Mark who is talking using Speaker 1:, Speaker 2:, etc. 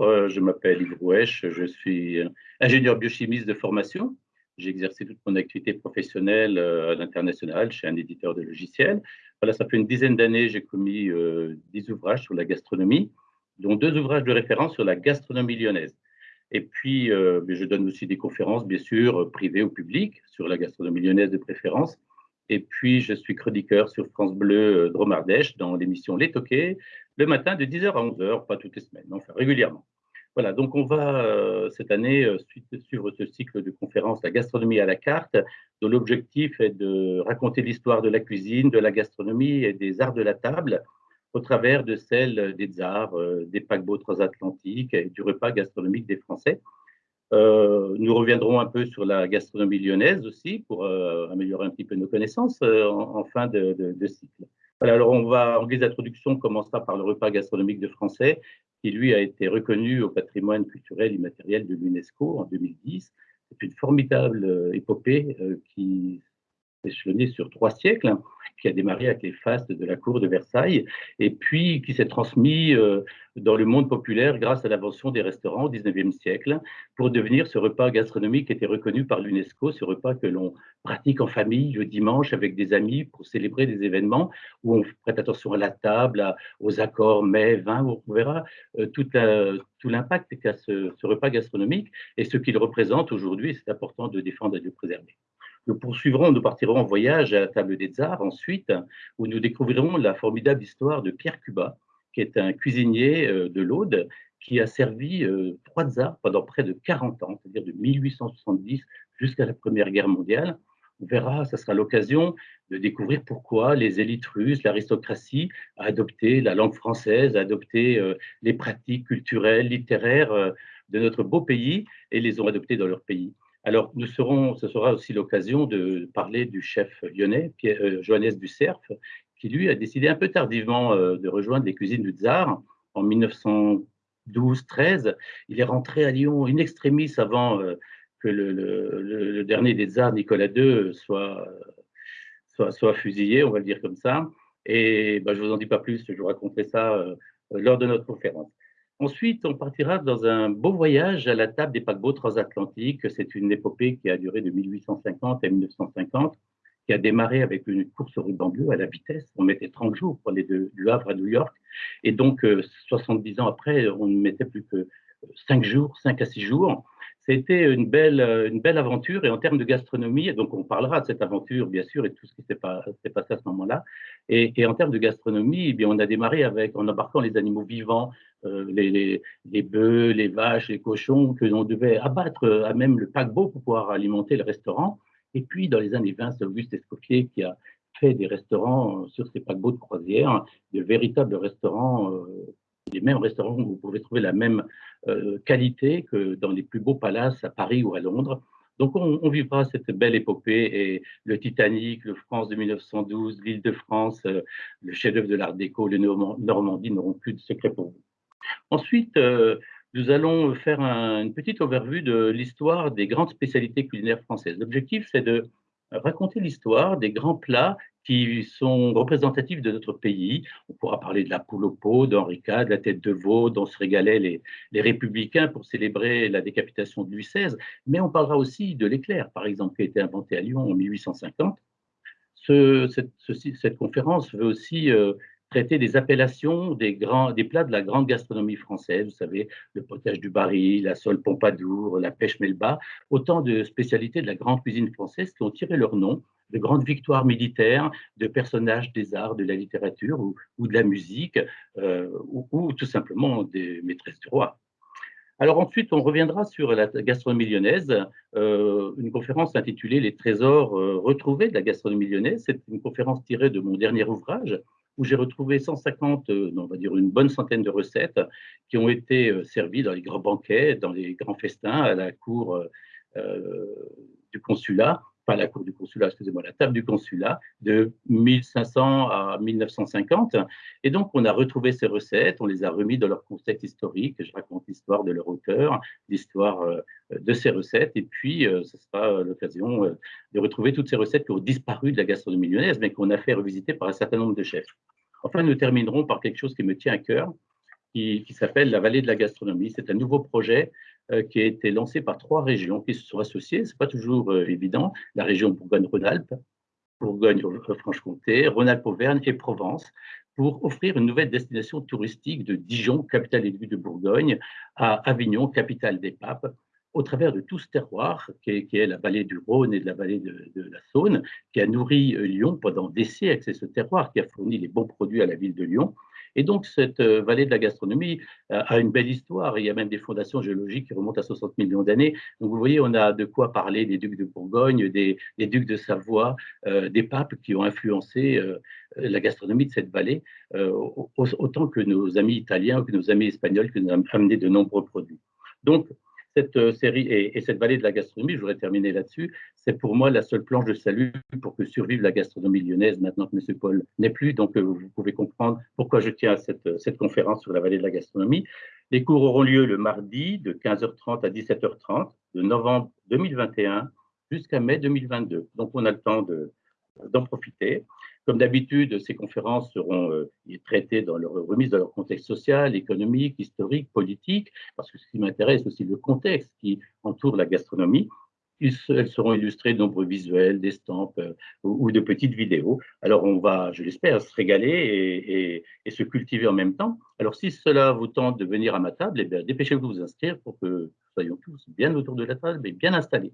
Speaker 1: Euh, je m'appelle Yves Rouèche, je suis ingénieur biochimiste de formation. J'ai exercé toute mon activité professionnelle euh, à l'international chez un éditeur de logiciels. Voilà, ça fait une dizaine d'années, j'ai commis euh, dix ouvrages sur la gastronomie, dont deux ouvrages de référence sur la gastronomie lyonnaise. Et puis, je donne aussi des conférences, bien sûr, privées ou publiques, sur la gastronomie lyonnaise de préférence. Et puis, je suis chroniqueur sur France Bleu Dromardèche dans l'émission Les Toquets, le matin de 10h à 11h, pas toutes les semaines, enfin régulièrement. Voilà, donc on va euh, cette année euh, suivre ce cycle de conférences La gastronomie à la carte, dont l'objectif est de raconter l'histoire de la cuisine, de la gastronomie et des arts de la table au travers de celle des tsars, euh, des paquebots transatlantiques et du repas gastronomique des Français. Nous reviendrons un peu sur la gastronomie lyonnaise aussi pour améliorer un petit peu nos connaissances en, fin de, cycle alors, on va, en guise d'introduction, on commencera par le repas gastronomique de français, qui lui a été reconnu au patrimoine culturel immatériel de l'UNESCO en 2010. C'est une formidable euh, épopée euh, qui échelonné sur trois siècles, hein, qui a démarré avec les fastes de la cour de Versailles, et puis qui s'est transmis euh, dans le monde populaire grâce à l'invention des restaurants au XIXe siècle, pour devenir ce repas gastronomique qui était reconnu par l'UNESCO, ce repas que l'on pratique en famille le dimanche avec des amis pour célébrer des événements, où on prête attention à la table, aux accords mets, vins, où on verra euh, tout, l'impact qu'a ce, ce repas gastronomique et ce qu'il représente aujourd'hui, c'est important de défendre et de préserver. Nous poursuivrons, nous partirons en voyage à la table des tsars ensuite, où nous découvrirons la formidable histoire de Pierre Cuba, qui est un cuisinier euh, de l'Aude qui a servi euh, trois tsars pendant près de 40 ans, c'est-à-dire de 1870 jusqu'à la Première Guerre mondiale. On verra, ce sera l'occasion de découvrir pourquoi les élites russes, l'aristocratie, a adopté la langue française, a adopté euh, les pratiques culturelles, littéraires de notre beau pays et les ont adoptées dans leur pays. Alors, nous serons, ce sera aussi l'occasion de parler du chef lyonnais, Pierre, euh, Johannes Ducerf, qui lui a décidé un peu tardivement euh, de rejoindre les cuisines du tsar en 1912-13. Il est rentré à Lyon in extremis avant euh, que le, dernier des tsars, Nicolas II, soit, soit, fusillé, on va le dire comme ça. Et ben, je ne vous en dis pas plus, je vous raconterai ça lors de notre conférence. Ensuite, on partira dans un beau voyage à la table des paquebots transatlantiques. C'est une épopée qui a duré de 1850 à 1950, qui a démarré avec une course au ruban bleu à la vitesse. On mettait 30 jours pour aller de, du Havre à New York. Et donc, 70 euh, ans après, on ne mettait plus que 5 jours, 5 à 6 jours. C'était une belle, une belle aventure et en termes de gastronomie, donc on parlera de cette aventure bien sûr et tout ce qui s'est passé à ce moment-là. Et, en termes de gastronomie, eh bien, on a démarré avec, en embarquant les animaux vivants, euh, les, bœufs, les vaches, les cochons, que l'on devait abattre à même le paquebot pour pouvoir alimenter le restaurant. Et puis dans les années 20, c'est Auguste Escoffier qui a fait des restaurants sur ces paquebots de croisière, de véritables restaurants euh, les mêmes restaurants vous pouvez trouver la même euh, qualité que dans les plus beaux palaces à Paris ou à Londres. Donc, on, vivra cette belle épopée et le Titanic, le France de 1912, l'île de France, euh, le chef-d'œuvre de l'Art déco, le Normandie n'auront plus de secret pour vous. Ensuite, euh, nous allons faire une petite overvue de l'histoire des grandes spécialités culinaires françaises. L'objectif, c'est de raconter l'histoire des grands plats qui sont représentatifs de notre pays. On pourra parler de la poule au pot, d'Henri IV, de la tête de veau, dont se régalaient les, les, républicains pour célébrer la décapitation de Louis XVI, mais on parlera aussi de l'éclair, par exemple, qui a été inventé à Lyon en 1850. Ce, cette, conférence veut aussi euh, traiter des appellations des, grands, des plats de la grande gastronomie française, vous savez, le potage du Barry, la sole Pompadour, la pêche Melba, autant de spécialités de la grande cuisine française qui ont tiré leur nom de grandes victoires militaires, de personnages des arts, de la littérature ou, de la musique, euh, ou, tout simplement des maîtresses du roi. Alors ensuite, on reviendra sur la gastronomie lyonnaise, euh, une conférence intitulée Les trésors euh, retrouvés de la gastronomie lyonnaise. C'est une conférence tirée de mon dernier ouvrage, où j'ai retrouvé 150, on va dire une bonne centaine de recettes qui ont été servies dans les grands banquets, dans les grands festins à la cour du consulat pas la cour du consulat, excusez-moi, la table du consulat de 1500 à 1950. Et donc, on a retrouvé ces recettes, on les a remis dans leur contexte historique. Je raconte l'histoire de leur auteur, l'histoire euh, de ces recettes. Et puis, euh, ce sera l'occasion euh, de retrouver toutes ces recettes qui ont disparu de la gastronomie lyonnaise, mais qu'on a fait revisiter par un certain nombre de chefs. Enfin, nous terminerons par quelque chose qui me tient à cœur, qui, s'appelle la vallée de la gastronomie. C'est un nouveau projet euh, qui a été lancé par trois régions qui se sont associées. Ce n'est pas toujours euh, évident. La région Bourgogne-Rhône-Alpes, Bourgogne-Franche-Comté, Rhône-Alpes-Auvergne et Provence pour offrir une nouvelle destination touristique de Dijon, capitale élue de Bourgogne, à Avignon, capitale des papes, au travers de tout ce terroir qui est, la vallée du Rhône et de la vallée de, la Saône, qui a nourri euh, Lyon pendant des siècles. C'est ce terroir qui a fourni les bons produits à la ville de Lyon. Et donc, cette euh, vallée de la gastronomie euh, a une belle histoire. Il y a même des fondations géologiques qui remontent à 60 millions d'années. Donc, vous voyez, on a de quoi parler des ducs de Bourgogne, des, ducs de Savoie, euh, des papes qui ont influencé la gastronomie de cette vallée, autant que nos amis italiens que nos amis espagnols qui nous ont amené de nombreux produits. Donc, cette euh, série et, cette vallée de la gastronomie, je voudrais terminer là-dessus, c'est pour moi la seule planche de salut pour que survive la gastronomie lyonnaise maintenant que M. Paul n'est plus. Donc, euh, vous pouvez comprendre pourquoi je tiens à euh, cette conférence sur la vallée de la gastronomie. Les cours auront lieu le mardi de 15h30 à 17h30 de novembre 2021 jusqu'à mai 2022. Donc, on a le temps d'en profiter. Comme d'habitude, ces conférences seront euh, traitées dans leur remise dans leur contexte social, économique, historique, politique, parce que ce qui m'intéresse aussi le contexte qui entoure la gastronomie. elles seront illustrées de nombreux visuels, d'estampes euh, ou, de petites vidéos. Alors on va, je l'espère, se régaler et, se cultiver en même temps. Alors si cela vous tente de venir à ma table, eh dépêchez-vous de vous inscrire pour que nous soyons tous bien autour de la table et bien installés.